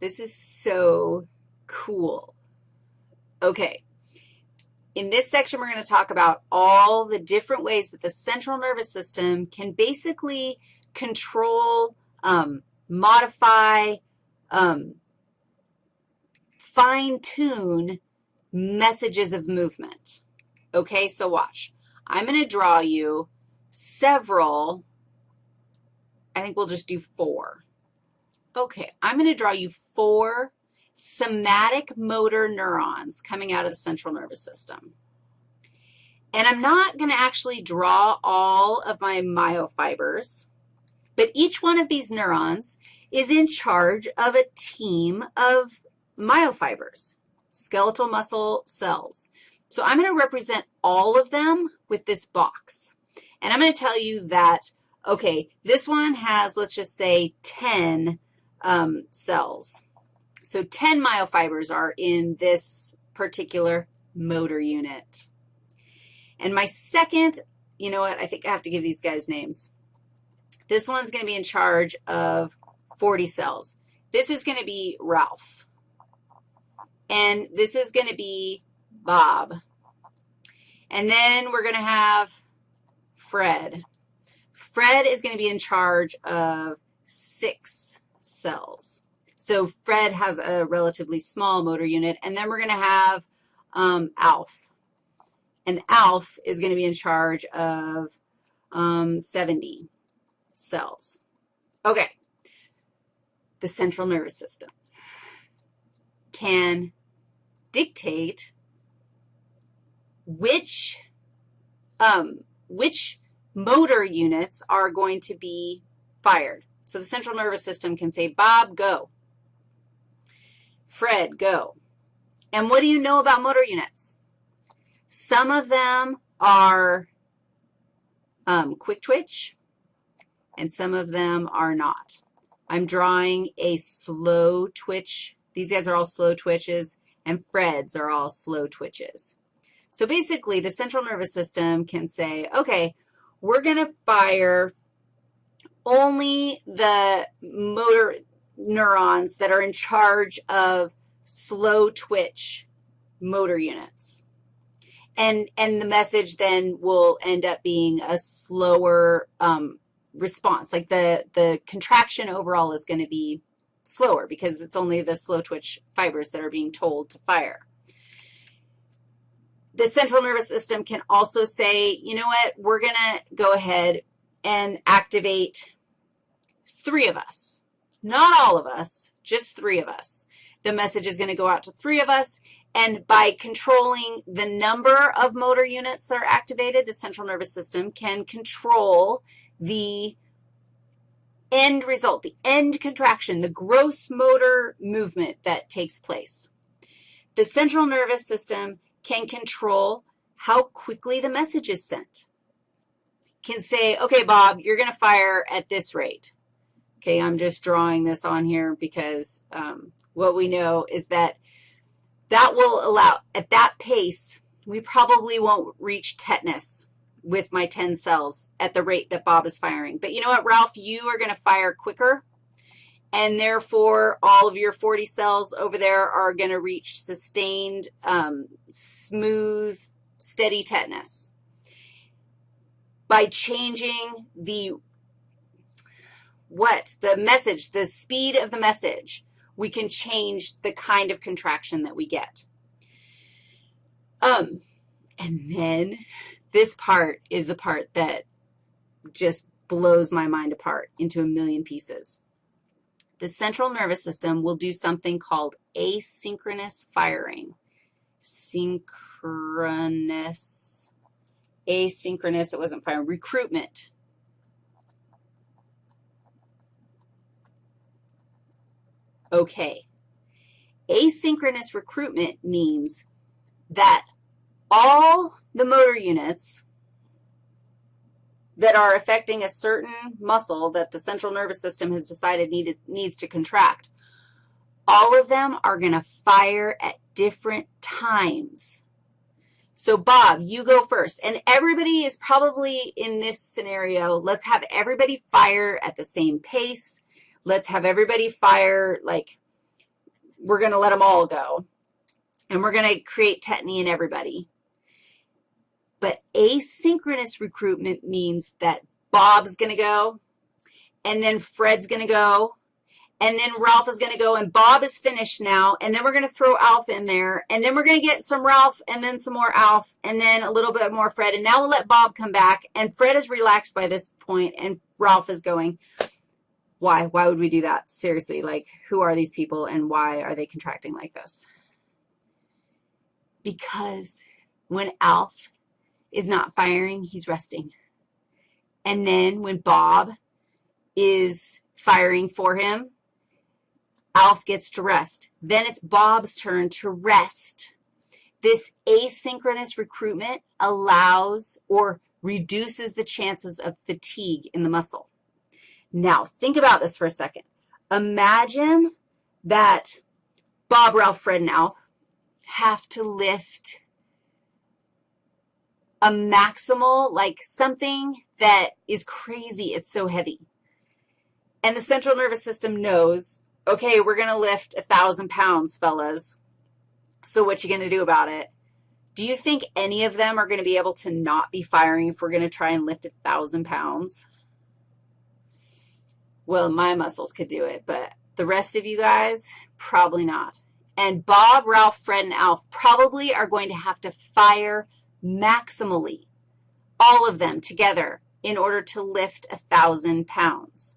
This is so cool. Okay. In this section, we're going to talk about all the different ways that the central nervous system can basically control, um, modify, um, fine-tune messages of movement. Okay, so watch. I'm going to draw you several, I think we'll just do four. Okay, I'm going to draw you four somatic motor neurons coming out of the central nervous system. And I'm not going to actually draw all of my myofibers, but each one of these neurons is in charge of a team of myofibers, skeletal muscle cells. So I'm going to represent all of them with this box. And I'm going to tell you that, okay, this one has, let's just say, 10 um, cells. So 10 myofibers are in this particular motor unit. And my second, you know what, I think I have to give these guys names. This one's going to be in charge of 40 cells. This is going to be Ralph. And this is going to be Bob. And then we're going to have Fred. Fred is going to be in charge of six cells. So Fred has a relatively small motor unit. And then we're going to have um, Alf. And Alf is going to be in charge of um, 70 cells. Okay. The central nervous system can dictate which, um, which motor units are going to be fired. So the central nervous system can say, Bob, go. Fred, go. And what do you know about motor units? Some of them are um, quick twitch, and some of them are not. I'm drawing a slow twitch. These guys are all slow twitches, and Fred's are all slow twitches. So basically, the central nervous system can say, okay, we're going to fire only the motor neurons that are in charge of slow twitch motor units. And, and the message then will end up being a slower um, response. Like the, the contraction overall is going to be slower because it's only the slow twitch fibers that are being told to fire. The central nervous system can also say, you know what, we're going to go ahead and activate three of us. Not all of us, just three of us. The message is going to go out to three of us, and by controlling the number of motor units that are activated, the central nervous system can control the end result, the end contraction, the gross motor movement that takes place. The central nervous system can control how quickly the message is sent. Can say, okay, Bob, you're going to fire at this rate. Okay, I'm just drawing this on here because um, what we know is that that will allow, at that pace, we probably won't reach tetanus with my 10 cells at the rate that Bob is firing. But you know what, Ralph? You are going to fire quicker, and therefore all of your 40 cells over there are going to reach sustained, um, smooth, steady tetanus. By changing the what? The message, the speed of the message, we can change the kind of contraction that we get. Um, and then this part is the part that just blows my mind apart into a million pieces. The central nervous system will do something called asynchronous firing. Synchronous, asynchronous, it wasn't firing, recruitment. Okay. Asynchronous recruitment means that all the motor units that are affecting a certain muscle that the central nervous system has decided needed, needs to contract, all of them are going to fire at different times. So, Bob, you go first. And everybody is probably in this scenario, let's have everybody fire at the same pace. Let's have everybody fire like we're going to let them all go, and we're going to create tetany in everybody. But asynchronous recruitment means that Bob's going to go, and then Fred's going to go, and then Ralph is going to go, and Bob is finished now, and then we're going to throw Alf in there, and then we're going to get some Ralph, and then some more Alf, and then a little bit more Fred, and now we'll let Bob come back, and Fred is relaxed by this point, and Ralph is going. Why? Why would we do that? Seriously, like, who are these people, and why are they contracting like this? Because when Alf is not firing, he's resting. And then when Bob is firing for him, Alf gets to rest. Then it's Bob's turn to rest. This asynchronous recruitment allows or reduces the chances of fatigue in the muscle. Now, think about this for a second. Imagine that Bob, Ralph, Fred, and Alf have to lift a maximal, like something that is crazy. It's so heavy. And the central nervous system knows okay, we're going to lift a 1,000 pounds, fellas. So what are you going to do about it? Do you think any of them are going to be able to not be firing if we're going to try and lift a 1,000 pounds? Well, my muscles could do it, but the rest of you guys, probably not. And Bob, Ralph, Fred, and Alf probably are going to have to fire maximally, all of them together, in order to lift a 1,000 pounds.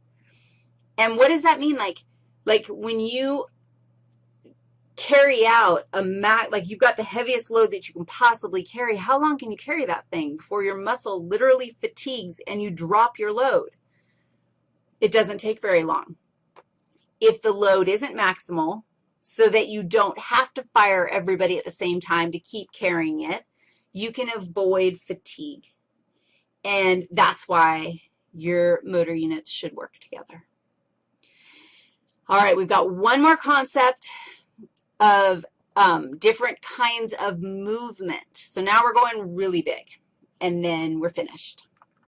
And what does that mean? Like, like when you carry out a mat, like you've got the heaviest load that you can possibly carry, how long can you carry that thing before your muscle literally fatigues and you drop your load? It doesn't take very long. If the load isn't maximal, so that you don't have to fire everybody at the same time to keep carrying it, you can avoid fatigue. And that's why your motor units should work together. All right, we've got one more concept of um, different kinds of movement. So now we're going really big, and then we're finished.